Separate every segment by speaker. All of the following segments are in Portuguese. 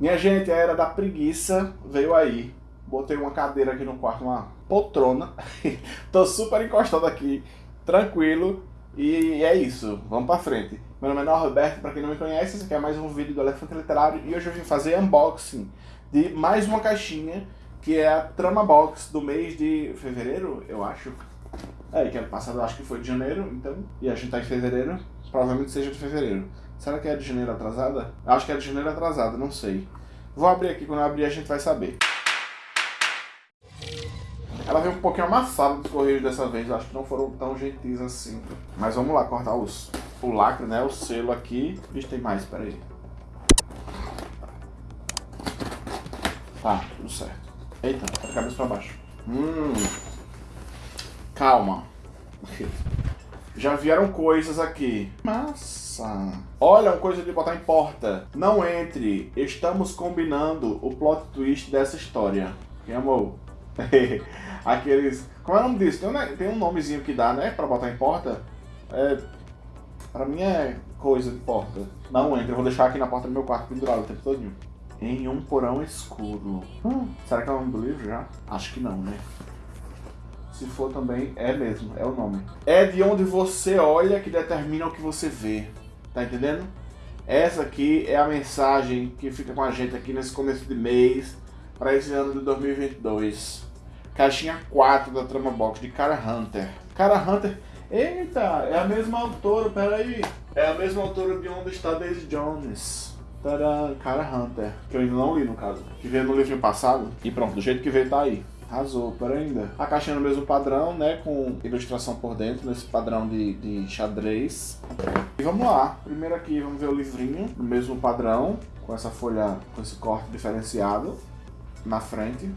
Speaker 1: Minha gente, a era da preguiça veio aí. Botei uma cadeira aqui no quarto, uma poltrona. Tô super encostado aqui, tranquilo. E é isso, vamos pra frente. Meu nome é Norberto, pra quem não me conhece, esse aqui é mais um vídeo do Elefante Literário. E hoje eu vim fazer unboxing de mais uma caixinha, que é a Trama Box do mês de fevereiro, eu acho. É, que ano passado acho que foi de janeiro, então... E a gente tá em fevereiro, provavelmente seja de fevereiro. Será que é de janeiro atrasada? Acho que é de janeiro atrasada, não sei. Vou abrir aqui, quando eu abrir a gente vai saber. Ela veio um pouquinho amassada dos correios dessa vez, acho que não foram tão gentis assim. Mas vamos lá, cortar os, o lacre, né, o selo aqui. Vixe, tem mais, peraí. Tá, tudo certo. Eita, tá cabeça pra baixo. Hum. Calma. Já vieram coisas aqui. Massa. Olha, uma coisa de botar em porta. Não entre. Estamos combinando o plot twist dessa história. Quem amou? Aqueles... Como é o nome disso? Tem um, tem um nomezinho que dá, né? Pra botar em porta. É... Pra mim é coisa de porta. Não entre. Eu vou deixar aqui na porta do meu quarto pendurado o tempo todo. Em um porão escuro. Hum, será que é o nome do livro já? Acho que não, né? Se for também, é mesmo, é o nome. É de onde você olha que determina o que você vê. Tá entendendo? Essa aqui é a mensagem que fica com a gente aqui nesse começo de mês para esse ano de 2022. Caixinha 4 da Trama Box de Cara Hunter. Cara Hunter, eita, é a mesma autora, peraí. É a mesma autora de Onde Está Daisy Jones. Tadã, Cara Hunter, que eu ainda não li no caso. Que veio no livro passado. E pronto, do jeito que veio tá aí. Arrasou, ainda. A caixinha no mesmo padrão, né? Com ilustração por dentro, nesse padrão de, de xadrez. E vamos lá. Primeiro aqui, vamos ver o livrinho, no mesmo padrão, com essa folha, com esse corte diferenciado na frente.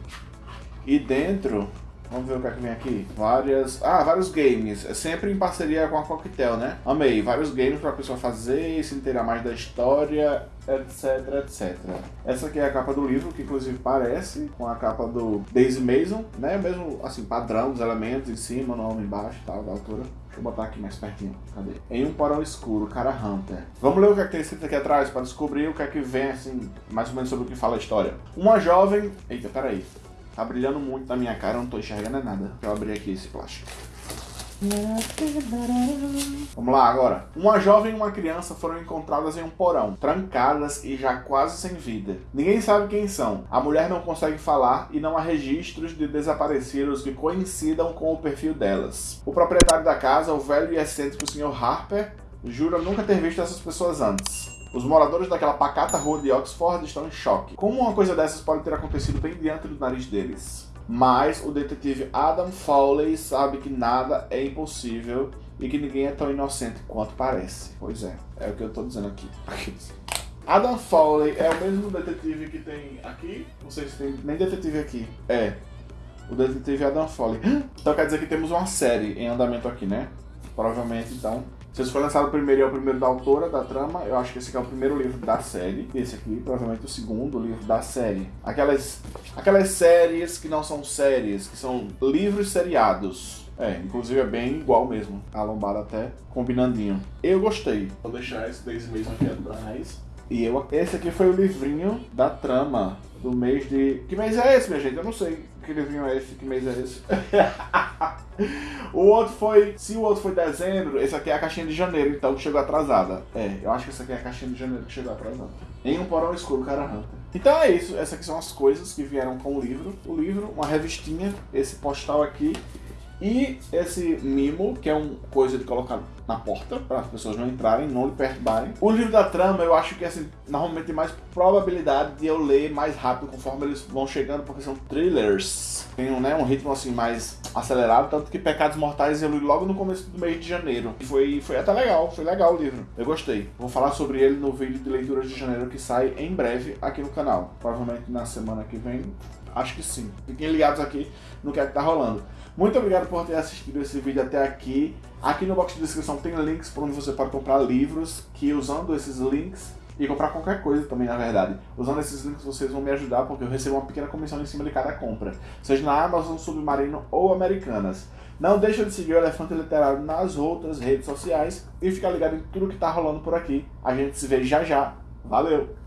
Speaker 1: E dentro, Vamos ver o que é que vem aqui. Várias... Ah, vários games. É sempre em parceria com a Coquetel, né? Amei. Vários games para a pessoa fazer se inteirar mais da história, etc, etc. Essa aqui é a capa do livro, que inclusive parece com a capa do Daisy Mason, né? Mesmo, assim, padrão dos elementos em cima, nome embaixo e tal, da altura. Deixa eu botar aqui mais pertinho. Cadê? Em um porão escuro, cara Hunter. Vamos ler o que, é que tem escrito aqui atrás para descobrir o que é que vem, assim, mais ou menos sobre o que fala a história. Uma jovem... Eita, peraí. Tá brilhando muito na minha cara, eu não tô enxergando nada. Deixa eu abrir aqui esse plástico. Vamos lá agora. Uma jovem e uma criança foram encontradas em um porão, trancadas e já quase sem vida. Ninguém sabe quem são. A mulher não consegue falar e não há registros de desaparecidos que coincidam com o perfil delas. O proprietário da casa, o velho e excêntrico Sr. Harper, jura nunca ter visto essas pessoas antes. Os moradores daquela pacata rua de Oxford estão em choque. Como uma coisa dessas pode ter acontecido bem diante do nariz deles? Mas o detetive Adam Fowley sabe que nada é impossível e que ninguém é tão inocente quanto parece. Pois é, é o que eu estou dizendo aqui. Adam Fowley é o mesmo detetive que tem aqui? Não sei se tem nem detetive aqui. É, o detetive Adam Fowley. Então quer dizer que temos uma série em andamento aqui, né? Provavelmente, então, se esse for lançado primeiro e é o primeiro da autora da trama, eu acho que esse aqui é o primeiro livro da série. Esse aqui, provavelmente, o segundo livro da série. Aquelas, aquelas séries que não são séries, que são livros seriados. É, inclusive é bem igual mesmo. A lombada até combinandinho. Eu gostei. Vou deixar esse desse mesmo aqui atrás. E eu, esse aqui foi o livrinho da trama do mês de... Que mês é esse, minha gente? Eu não sei que livrinho é esse, que mês é esse. o outro foi... Se o outro foi dezembro, esse aqui é a caixinha de janeiro, então, que chegou atrasada. É, eu acho que essa aqui é a caixinha de janeiro que chegou atrasada. Em um porão escuro, cara Hunter. Então é isso, essas aqui são as coisas que vieram com o livro. O livro, uma revistinha, esse postal aqui e esse mimo, que é uma coisa de colocar na porta, para as pessoas não entrarem, não lhe perturbarem. O livro da trama, eu acho que assim, normalmente tem mais probabilidade de eu ler mais rápido conforme eles vão chegando, porque são thrillers. Tem um, né, um ritmo assim mais acelerado, tanto que Pecados Mortais eu li logo no começo do mês de janeiro. E foi, foi até legal, foi legal o livro. Eu gostei. Vou falar sobre ele no vídeo de leituras de janeiro que sai em breve aqui no canal. Provavelmente na semana que vem, acho que sim. Fiquem ligados aqui no que é que tá rolando. Muito obrigado por ter assistido esse vídeo até aqui. Aqui no box de descrição tem links para onde você pode comprar livros, que usando esses links, e comprar qualquer coisa também, na verdade. Usando esses links vocês vão me ajudar, porque eu recebo uma pequena comissão em cima de cada compra. Seja na Amazon, Submarino ou Americanas. Não deixa de seguir o Elefante Literário nas outras redes sociais e ficar ligado em tudo que tá rolando por aqui. A gente se vê já já. Valeu!